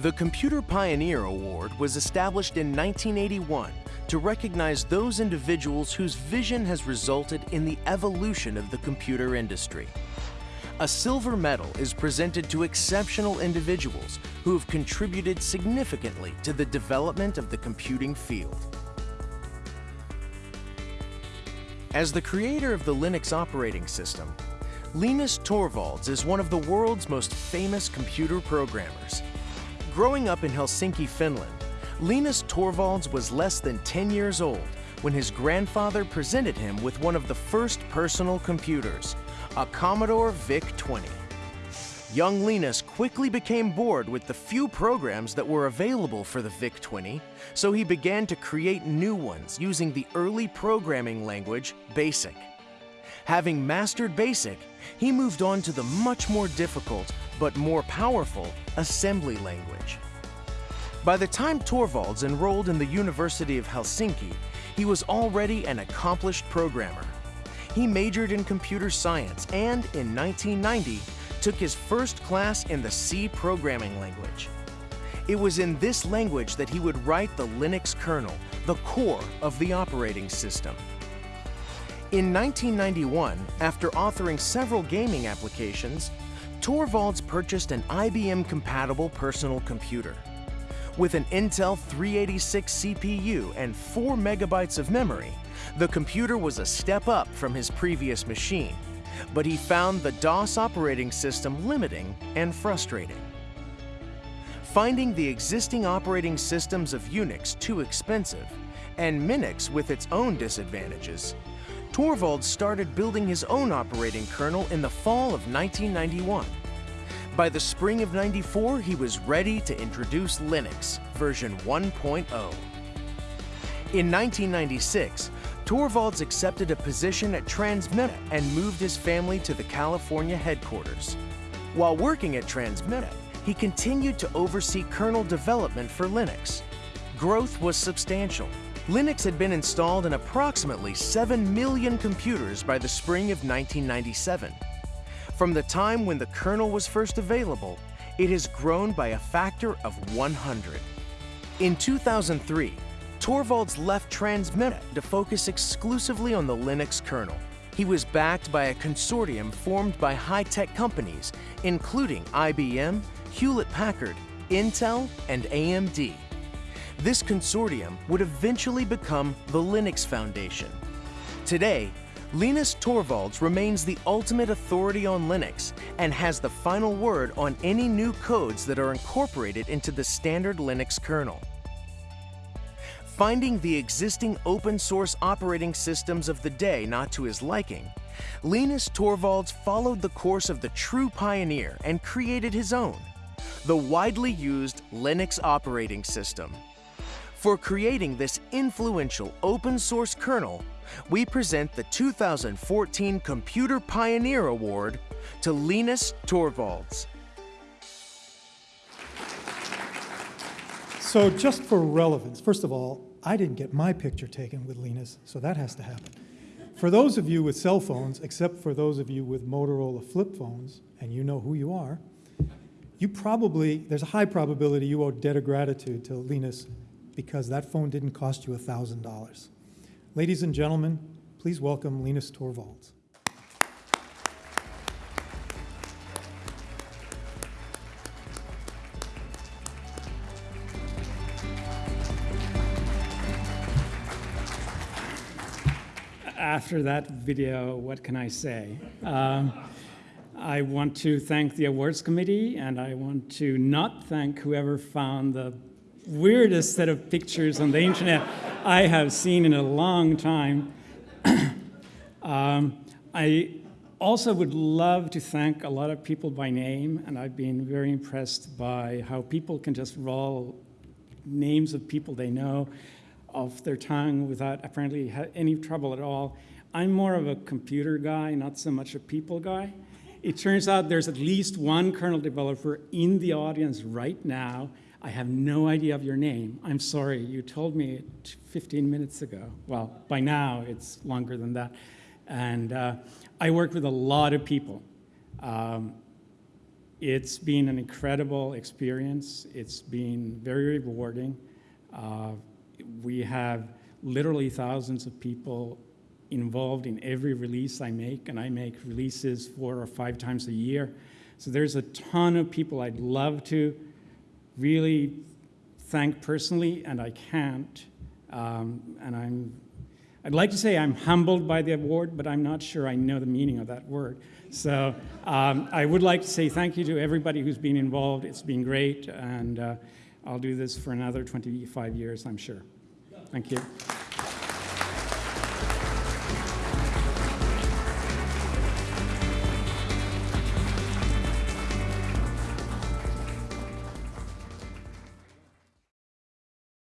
The Computer Pioneer Award was established in 1981 to recognize those individuals whose vision has resulted in the evolution of the computer industry. A silver medal is presented to exceptional individuals who have contributed significantly to the development of the computing field. As the creator of the Linux operating system, Linus Torvalds is one of the world's most famous computer programmers. Growing up in Helsinki, Finland, Linus Torvalds was less than 10 years old when his grandfather presented him with one of the first personal computers, a Commodore VIC-20. Young Linus quickly became bored with the few programs that were available for the VIC-20, so he began to create new ones using the early programming language BASIC. Having mastered BASIC, he moved on to the much more difficult but more powerful assembly language. By the time Torvalds enrolled in the University of Helsinki, he was already an accomplished programmer. He majored in computer science and, in 1990, took his first class in the C programming language. It was in this language that he would write the Linux kernel, the core of the operating system. In 1991, after authoring several gaming applications, Torvalds purchased an IBM-compatible personal computer. With an Intel 386 CPU and 4 megabytes of memory, the computer was a step up from his previous machine, but he found the DOS operating system limiting and frustrating. Finding the existing operating systems of Unix too expensive, and Minix with its own disadvantages, Torvalds started building his own operating kernel in the fall of 1991. By the spring of 94, he was ready to introduce Linux, version 1.0. In 1996, Torvalds accepted a position at Transmeta and moved his family to the California headquarters. While working at Transmeta, he continued to oversee kernel development for Linux. Growth was substantial. Linux had been installed in approximately 7 million computers by the spring of 1997. From the time when the kernel was first available, it has grown by a factor of 100. In 2003, Torvalds left Transmeta to focus exclusively on the Linux kernel. He was backed by a consortium formed by high-tech companies, including IBM, Hewlett-Packard, Intel, and AMD. This consortium would eventually become the Linux Foundation. Today, Linus Torvalds remains the ultimate authority on Linux and has the final word on any new codes that are incorporated into the standard Linux kernel. Finding the existing open source operating systems of the day not to his liking, Linus Torvalds followed the course of the true pioneer and created his own, the widely used Linux operating system. For creating this influential open source kernel, we present the 2014 Computer Pioneer Award to Linus Torvalds. So just for relevance, first of all, I didn't get my picture taken with Linus, so that has to happen. For those of you with cell phones, except for those of you with Motorola flip phones, and you know who you are, you probably, there's a high probability you owe debt of gratitude to Linus because that phone didn't cost you $1,000. Ladies and gentlemen, please welcome Linus Torvalds. After that video, what can I say? Um, I want to thank the awards committee, and I want to not thank whoever found the weirdest set of pictures on the internet I have seen in a long time. um, I also would love to thank a lot of people by name, and I've been very impressed by how people can just roll names of people they know off their tongue without apparently any trouble at all. I'm more of a computer guy, not so much a people guy. It turns out there's at least one kernel developer in the audience right now I have no idea of your name. I'm sorry, you told me 15 minutes ago. Well, by now it's longer than that. And uh, I work with a lot of people. Um, It's been an incredible experience. It's been very rewarding. Uh, we have literally thousands of people involved in every release I make, and I make releases four or five times a year. So there's a ton of people I'd love to really thank personally, and I can't. Um, and I'm, I'd like to say I'm humbled by the award, but I'm not sure I know the meaning of that word. So um, I would like to say thank you to everybody who's been involved. It's been great, and uh, I'll do this for another 25 years, I'm sure. Thank you.